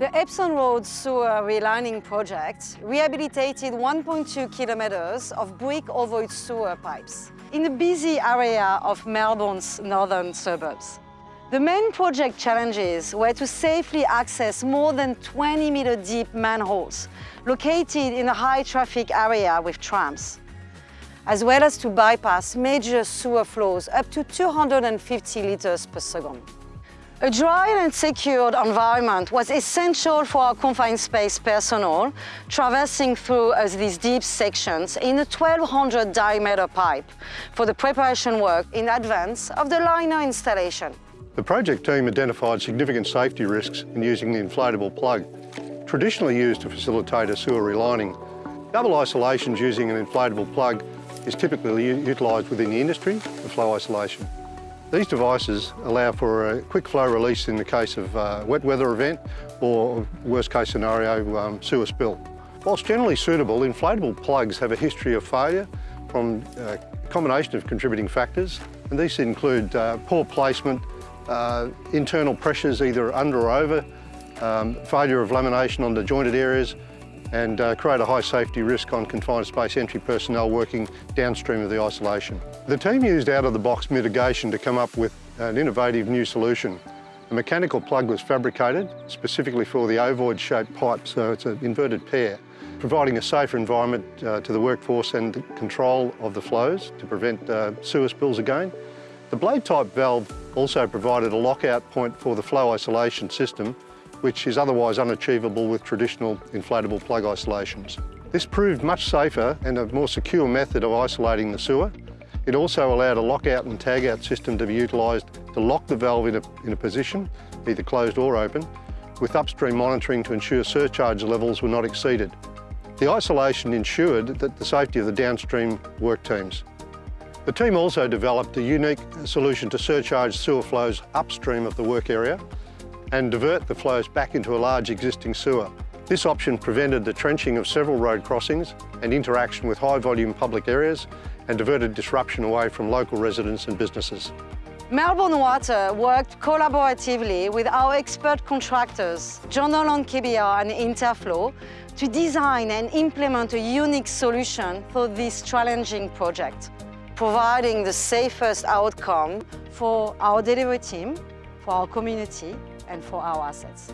The Epsom Road Sewer Relining Project rehabilitated 1.2 kilometres of brick ovoid sewer pipes in a busy area of Melbourne's northern suburbs. The main project challenges were to safely access more than 20 metre deep manholes located in a high traffic area with trams, as well as to bypass major sewer flows up to 250 litres per second. A dry and secured environment was essential for our confined space personnel traversing through these deep sections in a 1200 diameter pipe for the preparation work in advance of the liner installation. The project team identified significant safety risks in using the inflatable plug, traditionally used to facilitate a sewer relining. Double isolations using an inflatable plug is typically utilised within the industry for flow isolation. These devices allow for a quick flow release in the case of a wet weather event or worst case scenario, um, sewer spill. Whilst generally suitable, inflatable plugs have a history of failure from a combination of contributing factors. And these include uh, poor placement, uh, internal pressures either under or over, um, failure of lamination on the jointed areas, and uh, create a high safety risk on confined space entry personnel working downstream of the isolation. The team used out-of-the-box mitigation to come up with an innovative new solution. A mechanical plug was fabricated specifically for the ovoid-shaped pipe, so it's an inverted pear, providing a safer environment uh, to the workforce and control of the flows to prevent uh, sewer spills again. The blade-type valve also provided a lockout point for the flow isolation system which is otherwise unachievable with traditional inflatable plug isolations. This proved much safer and a more secure method of isolating the sewer. It also allowed a lockout and tagout system to be utilised to lock the valve in a, in a position, either closed or open, with upstream monitoring to ensure surcharge levels were not exceeded. The isolation ensured that the safety of the downstream work teams. The team also developed a unique solution to surcharge sewer flows upstream of the work area and divert the flows back into a large existing sewer. This option prevented the trenching of several road crossings and interaction with high volume public areas and diverted disruption away from local residents and businesses. Melbourne Water worked collaboratively with our expert contractors, Journal on KBR and Interflow, to design and implement a unique solution for this challenging project, providing the safest outcome for our delivery team, for our community and for our assets.